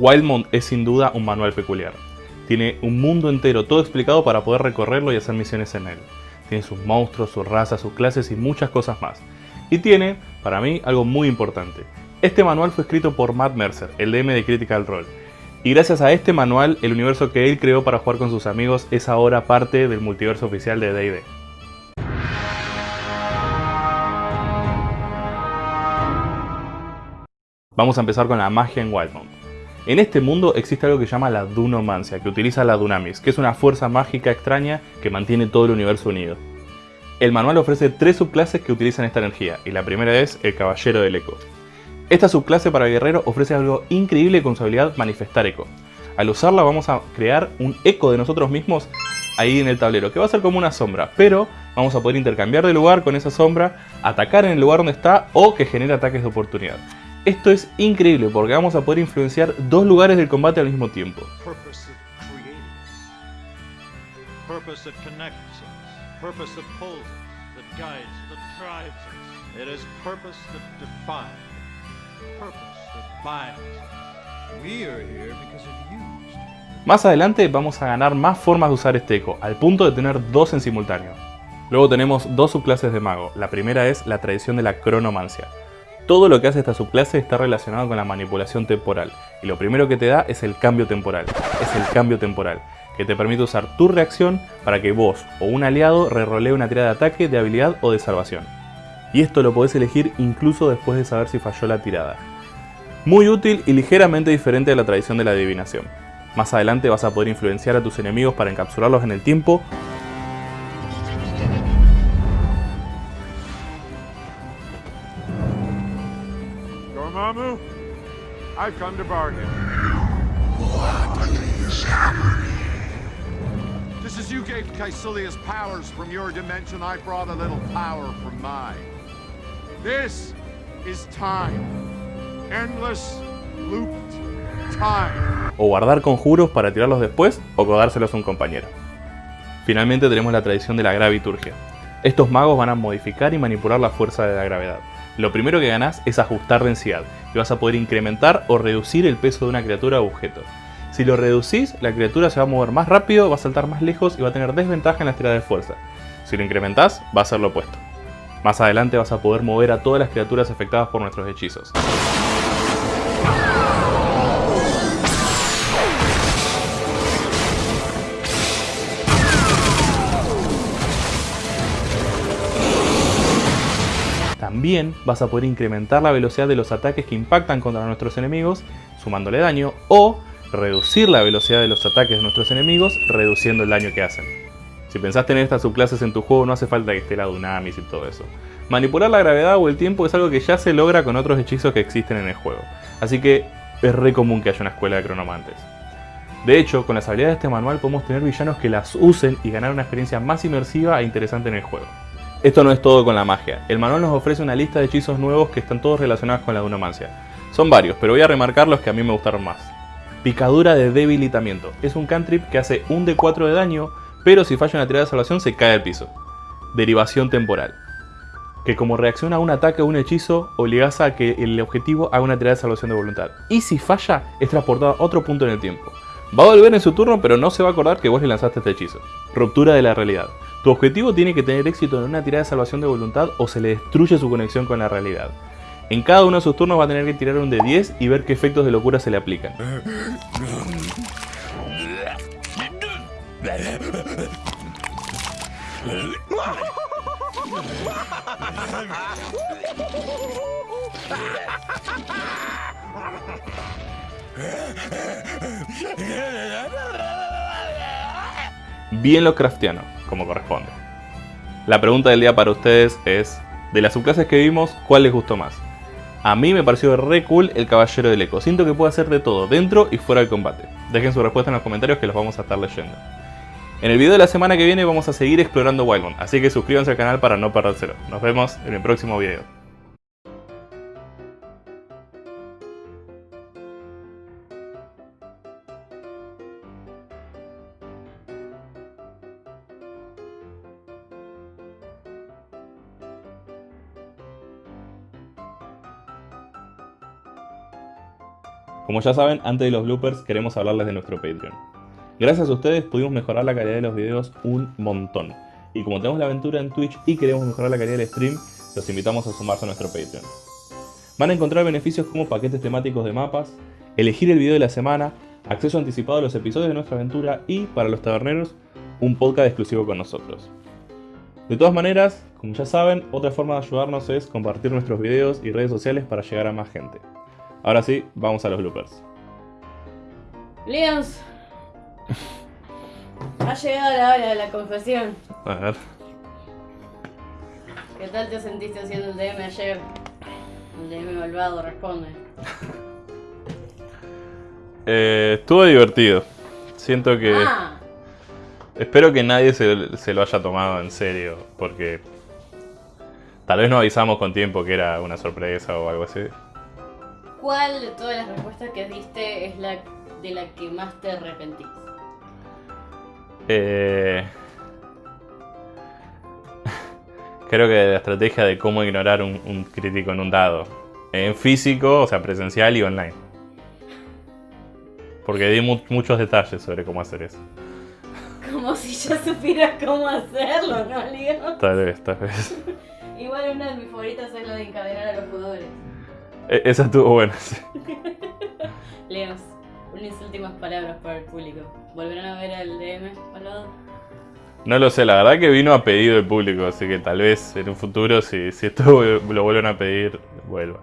Wildmont es sin duda un manual peculiar. Tiene un mundo entero todo explicado para poder recorrerlo y hacer misiones en él. Tiene sus monstruos, sus razas, sus clases y muchas cosas más. Y tiene, para mí, algo muy importante. Este manual fue escrito por Matt Mercer, el DM de Critical Role. Y gracias a este manual, el universo que él creó para jugar con sus amigos es ahora parte del multiverso oficial de D&D. Vamos a empezar con la magia en Wildmont. En este mundo existe algo que se llama la Dunomancia, que utiliza la Dunamis, que es una fuerza mágica extraña que mantiene todo el universo unido. El manual ofrece tres subclases que utilizan esta energía, y la primera es el Caballero del Eco. Esta subclase para guerrero ofrece algo increíble con su habilidad Manifestar Eco. Al usarla vamos a crear un eco de nosotros mismos ahí en el tablero, que va a ser como una sombra, pero vamos a poder intercambiar de lugar con esa sombra, atacar en el lugar donde está o que genere ataques de oportunidad. Esto es increíble porque vamos a poder influenciar dos lugares del combate al mismo tiempo. Más adelante vamos a ganar más formas de usar este eco, al punto de tener dos en simultáneo. Luego tenemos dos subclases de mago. La primera es la tradición de la cronomancia. Todo lo que hace esta subclase está relacionado con la manipulación temporal. Y lo primero que te da es el cambio temporal. Es el cambio temporal, que te permite usar tu reacción para que vos o un aliado rerolee una tirada de ataque, de habilidad o de salvación. Y esto lo podés elegir incluso después de saber si falló la tirada. Muy útil y ligeramente diferente a la tradición de la adivinación. Más adelante vas a poder influenciar a tus enemigos para encapsularlos en el tiempo I've come to bargain. What is happening? Just as you gave Caecilius powers from your dimension, I brought a little power from mine. This is time. Endless looped time. O guardar conjuros para tirarlos después, o codárselos a un compañero. Finalmente tenemos la tradición de la graviturgia. Estos magos van a modificar y manipular la fuerza de la gravedad. Lo primero que ganás es ajustar densidad, y vas a poder incrementar o reducir el peso de una criatura o objeto. Si lo reducís, la criatura se va a mover más rápido, va a saltar más lejos y va a tener desventaja en las tiradas de fuerza. Si lo incrementás, va a ser lo opuesto. Más adelante vas a poder mover a todas las criaturas afectadas por nuestros hechizos. También vas a poder incrementar la velocidad de los ataques que impactan contra nuestros enemigos, sumándole daño, o reducir la velocidad de los ataques de nuestros enemigos, reduciendo el daño que hacen. Si pensás tener estas subclases en tu juego, no hace falta que esté la Dunamis y todo eso. Manipular la gravedad o el tiempo es algo que ya se logra con otros hechizos que existen en el juego, así que es re común que haya una escuela de cronomantes. De hecho, con las habilidades de este manual podemos tener villanos que las usen y ganar una experiencia más inmersiva e interesante en el juego. Esto no es todo con la magia. El manual nos ofrece una lista de hechizos nuevos que están todos relacionados con la dunomancia. Son varios, pero voy a remarcar los que a mí me gustaron más. Picadura de debilitamiento. Es un cantrip que hace un de 4 de daño, pero si falla una tirada de salvación se cae al piso. Derivación temporal. Que como reacción a un ataque o un hechizo, obligas a que el objetivo haga una tirada de salvación de voluntad. Y si falla, es transportado a otro punto en el tiempo. Va a volver en su turno, pero no se va a acordar que vos le lanzaste este hechizo. Ruptura de la realidad. Tu objetivo tiene que tener éxito en una tirada de salvación de voluntad o se le destruye su conexión con la realidad. En cada uno de sus turnos va a tener que tirar un de 10 y ver qué efectos de locura se le aplican. Bien lo craftiano como corresponde. La pregunta del día para ustedes es, de las subclases que vimos, ¿cuál les gustó más? A mí me pareció re cool el Caballero del Eco, siento que puede hacer de todo, dentro y fuera del combate. Dejen su respuesta en los comentarios que los vamos a estar leyendo. En el video de la semana que viene vamos a seguir explorando Wildmont, así que suscríbanse al canal para no perdérselo. Nos vemos en el próximo video. Como ya saben, antes de los bloopers queremos hablarles de nuestro Patreon. Gracias a ustedes pudimos mejorar la calidad de los videos un montón. Y como tenemos la aventura en Twitch y queremos mejorar la calidad del stream, los invitamos a sumarse a nuestro Patreon. Van a encontrar beneficios como paquetes temáticos de mapas, elegir el video de la semana, acceso anticipado a los episodios de nuestra aventura y, para los taberneros, un podcast exclusivo con nosotros. De todas maneras, como ya saben, otra forma de ayudarnos es compartir nuestros videos y redes sociales para llegar a más gente. Ahora sí, vamos a los bloopers. Leons. Ha llegado la hora de la confesión. A ver. ¿Qué tal te sentiste haciendo el DM ayer? El DM malvado responde. Eh, estuvo divertido. Siento que... Ah, Espero que nadie se, se lo haya tomado en serio, porque tal vez no avisamos con tiempo que era una sorpresa o algo así. ¿Cuál de todas las respuestas que diste es la de la que más te arrepentís? Eh, Creo que la estrategia de cómo ignorar un, un crítico en un dado. En físico, o sea, presencial y online. Porque di mu- muchos detalles sobre cómo hacer eso. Como si yo supiera cómo hacerlo, ¿no, Leon? Tal vez, tal vez. Igual una de mis favoritas es lo de encadenar a los jugadores. E- Esa estuvo buena, sí. Leos, unas últimas palabras para el público. ¿Volverán a ver al DM malvado? No lo sé, la verdad que vino a pedido del público, así que tal vez en un futuro, si, si esto lo vuelven a pedir, vuelva.